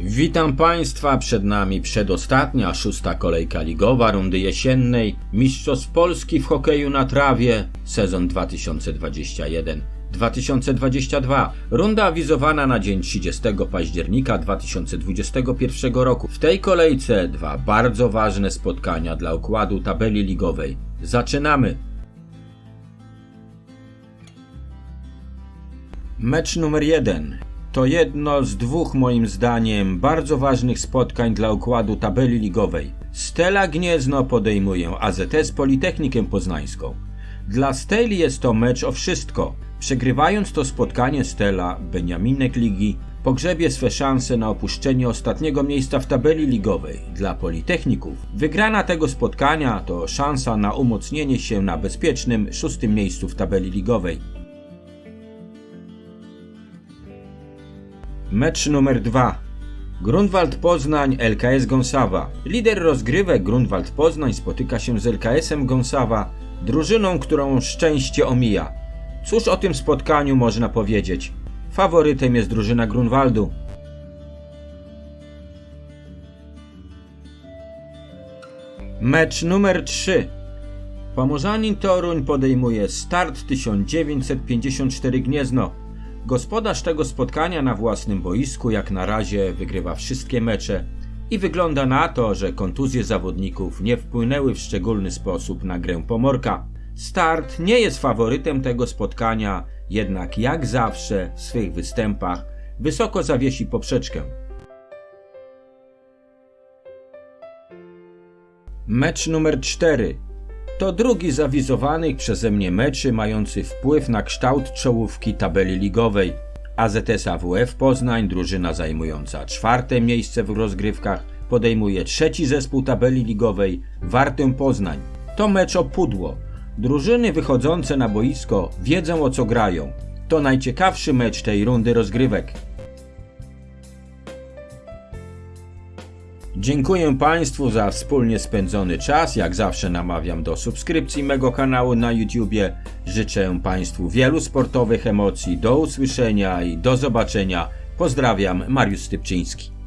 Witam Państwa, przed nami przedostatnia, szósta kolejka ligowa rundy jesiennej, Mistrzostw Polski w hokeju na trawie, sezon 2021-2022. Runda awizowana na dzień 30 października 2021 roku. W tej kolejce dwa bardzo ważne spotkania dla układu tabeli ligowej. Zaczynamy! Mecz numer jeden. To jedno z dwóch moim zdaniem bardzo ważnych spotkań dla układu tabeli ligowej. Stela Gniezno podejmuje AZS Politechnikę Poznańską. Dla Steli jest to mecz o wszystko. Przegrywając to spotkanie Stela, Beniaminek Ligi pogrzebie swe szanse na opuszczenie ostatniego miejsca w tabeli ligowej. Dla Politechników wygrana tego spotkania to szansa na umocnienie się na bezpiecznym szóstym miejscu w tabeli ligowej. Mecz numer 2. Grunwald Poznań, LKS Gąsawa. Lider rozgrywek Grunwald Poznań spotyka się z LKS-em Gąsawa, drużyną, którą szczęście omija. Cóż o tym spotkaniu można powiedzieć? Faworytem jest drużyna Grunwaldu. Mecz numer 3. Pomorzanin Toruń podejmuje start 1954 Gniezno. Gospodarz tego spotkania na własnym boisku jak na razie wygrywa wszystkie mecze i wygląda na to, że kontuzje zawodników nie wpłynęły w szczególny sposób na grę Pomorka. Start nie jest faworytem tego spotkania, jednak jak zawsze w swych występach wysoko zawiesi poprzeczkę. Mecz numer 4 to drugi z awizowanych przeze mnie meczy mający wpływ na kształt czołówki tabeli ligowej. AZS AWF Poznań, drużyna zajmująca czwarte miejsce w rozgrywkach, podejmuje trzeci zespół tabeli ligowej Wartę Poznań. To mecz o pudło. Drużyny wychodzące na boisko wiedzą o co grają. To najciekawszy mecz tej rundy rozgrywek. Dziękuję Państwu za wspólnie spędzony czas. Jak zawsze namawiam do subskrypcji mego kanału na YouTubie. Życzę Państwu wielu sportowych emocji. Do usłyszenia i do zobaczenia. Pozdrawiam, Mariusz Stypczyński.